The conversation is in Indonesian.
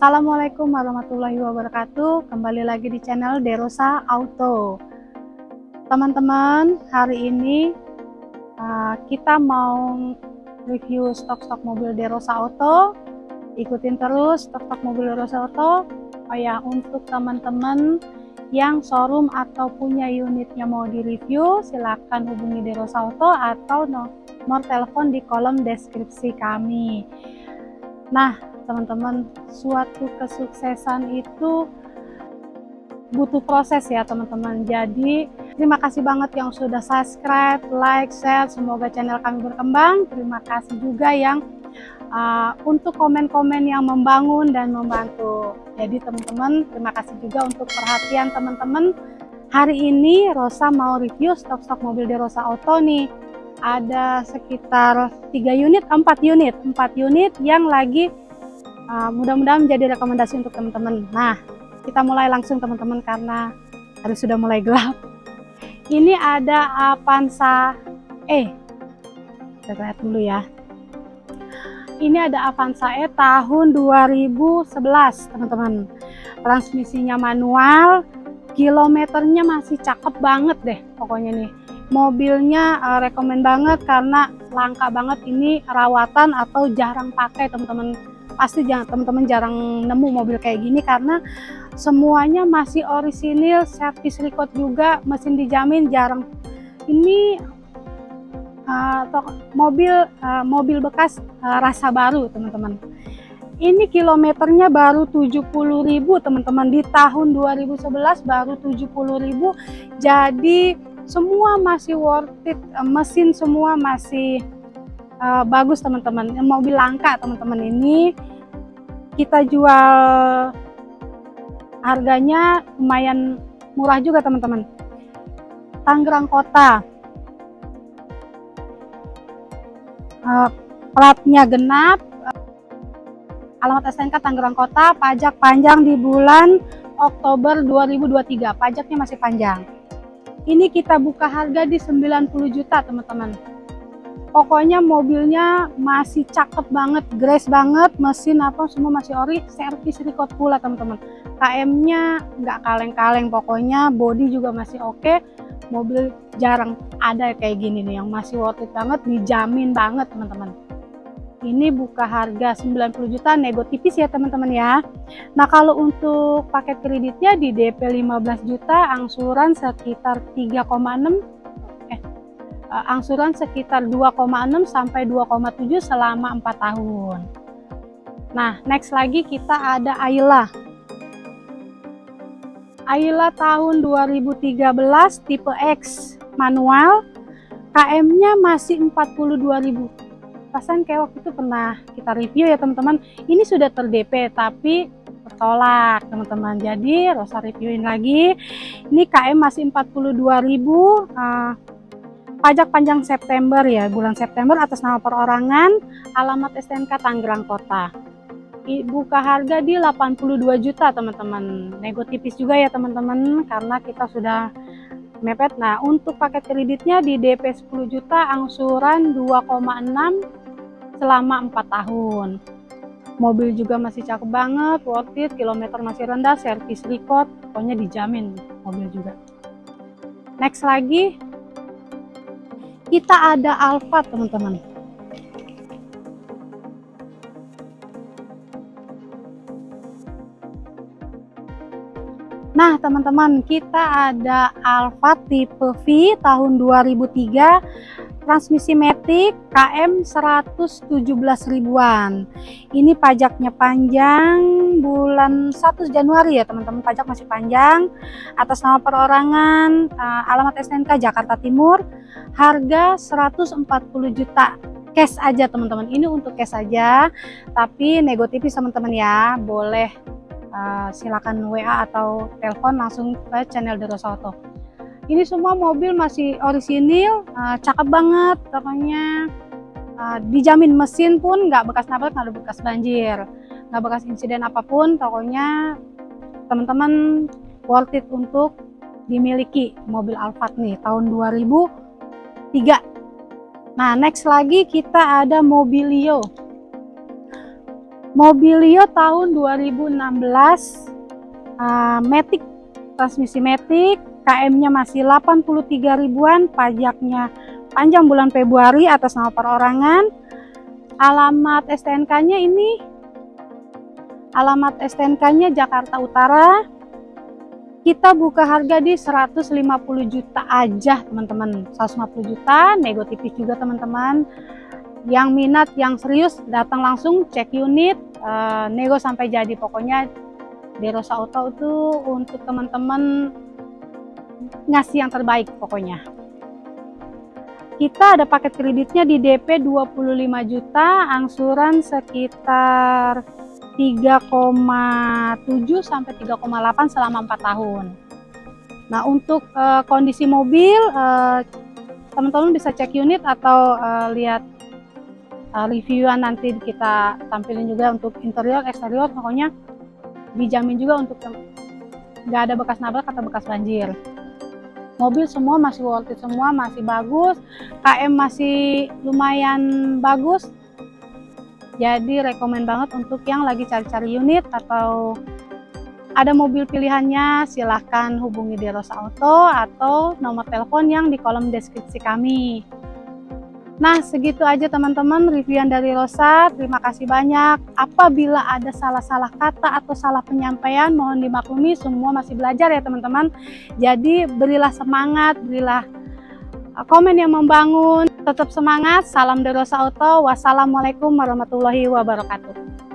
Assalamualaikum warahmatullahi wabarakatuh. Kembali lagi di channel Derosa Auto. Teman-teman hari ini uh, kita mau review stok-stok mobil Derosa Auto. Ikutin terus stok-stok mobil Derosa Auto. Oh ya untuk teman-teman yang showroom atau punya unitnya mau di review silahkan hubungi Derosa Auto atau nomor telepon di kolom deskripsi kami. Nah teman-teman suatu kesuksesan itu butuh proses ya teman-teman. Jadi terima kasih banget yang sudah subscribe like share. Semoga channel kami berkembang. Terima kasih juga yang uh, untuk komen-komen yang membangun dan membantu. Jadi teman-teman terima kasih juga untuk perhatian teman-teman. Hari ini Rosa mau review stok-stok mobil di Rosa Auto nih. Ada sekitar 3 unit 4 unit. 4 unit yang lagi uh, mudah-mudahan menjadi rekomendasi untuk teman-teman. Nah kita mulai langsung teman-teman karena hari sudah mulai gelap. Ini ada Avanza E. Kita lihat dulu ya. Ini ada Avanza E tahun 2011 teman-teman. Transmisinya manual kilometernya masih cakep banget deh pokoknya nih. Mobilnya uh, rekomend banget karena langka banget. Ini rawatan atau jarang pakai teman-teman pasti teman-teman jarang nemu mobil kayak gini karena semuanya masih orisinil servis record juga mesin dijamin jarang. Ini uh, mobil uh, mobil bekas uh, rasa baru teman-teman. Ini kilometernya baru 70.000 teman-teman. Di tahun 2011 baru 70.000 jadi semua masih worth it mesin semua masih uh, bagus teman-teman. Mobil langka teman-teman ini kita jual harganya lumayan murah juga teman-teman. Tangerang Kota. Uh, platnya genap. Alamat STNK Tangerang Kota pajak panjang di bulan Oktober 2023 pajaknya masih panjang. Ini kita buka harga di 90 juta teman-teman pokoknya mobilnya masih cakep banget grace banget mesin apa semua masih ori servis record pula teman-teman. KM nya nggak kaleng-kaleng pokoknya body juga masih oke. Okay. mobil jarang ada kayak gini nih yang masih worth it banget dijamin banget teman-teman. Ini buka harga 90 juta nego tipis ya teman-teman ya. Nah kalau untuk paket kreditnya di DP 15 juta angsuran sekitar 3,6 uh, angsuran sekitar 2,6 sampai 2,7 selama 4 tahun. Nah, next lagi kita ada Ayla. Ayla tahun 2013 tipe X manual, KM-nya masih 42.000. Pasan kayak waktu itu pernah kita review ya teman-teman. Ini sudah ter-DP tapi tertolak teman-teman. Jadi Rosa reviewin lagi. Ini KM masih 42.000. Uh, pajak panjang September ya, bulan September atas nama perorangan, alamat STNK Tangerang Kota. Buka harga di 82 juta teman-teman. Nego tipis juga ya teman-teman karena kita sudah mepet. Nah, untuk paket kreditnya di DP 10 juta, angsuran 2,6 selama 4 tahun. Mobil juga masih cakep banget, worth it, kilometer masih rendah, servis record, pokoknya dijamin mobil juga. Next lagi, kita ada alfa teman-teman. Nah teman-teman kita ada Alfa tipe V tahun 2003 transmisi Matic KM 117 ribuan. Ini pajaknya panjang bulan 1 Januari ya teman-teman. Pajak masih panjang. Atas nama perorangan uh, alamat SNK Jakarta Timur harga 140 juta cash aja teman-teman. Ini untuk cash aja tapi nego tipis teman-teman ya. Boleh uh, silakan WA atau telepon langsung ke channel Derosa Auto. Ini semua mobil masih orisinil uh, cakep banget pokoknya uh, dijamin mesin pun nggak bekas nabrak nggak bekas banjir nggak bekas insiden apa pun pokoknya teman-teman worth it untuk dimiliki mobil Alphard nih tahun 2003 nah next lagi kita ada Mobilio. Mobilio tahun 2016 uh, Matic transmisi Matic KM-nya masih 83 ribuan pajaknya panjang bulan Februari atas nama perorangan. Alamat STNK-nya ini alamat STNK-nya Jakarta Utara. Kita buka harga di 150 juta aja teman-teman. 150 juta nego tipis juga teman-teman. Yang minat yang serius datang langsung cek unit uh, nego sampai jadi. Pokoknya Derosa Auto itu untuk teman-teman ngasih yang terbaik pokoknya. Kita ada paket kreditnya di DP 25 juta angsuran sekitar 3,7 sampai 3,8 selama 4 tahun. Nah untuk uh, kondisi mobil eh, teman-teman uh, bisa cek unit atau uh, lihat uh, reviewan nanti kita tampilin juga untuk interior eksterior. Pokoknya dijamin juga untuk nggak ada bekas nabrak atau bekas banjir. Mobil semua masih worth it semua masih bagus. KM masih lumayan bagus jadi rekomend banget untuk yang lagi cari-cari unit atau ada mobil pilihannya silahkan hubungi Deros Auto atau nomor telepon yang di kolom deskripsi kami Nah, segitu aja teman-teman reviewan dari Rosa. Terima kasih banyak. Apabila ada salah-salah kata atau salah penyampaian, mohon dimaklumi. Semua masih belajar ya teman-teman. Jadi berilah semangat, berilah komen yang membangun. Tetap semangat. Salam dari Rosa Auto. Wassalamualaikum warahmatullahi wabarakatuh.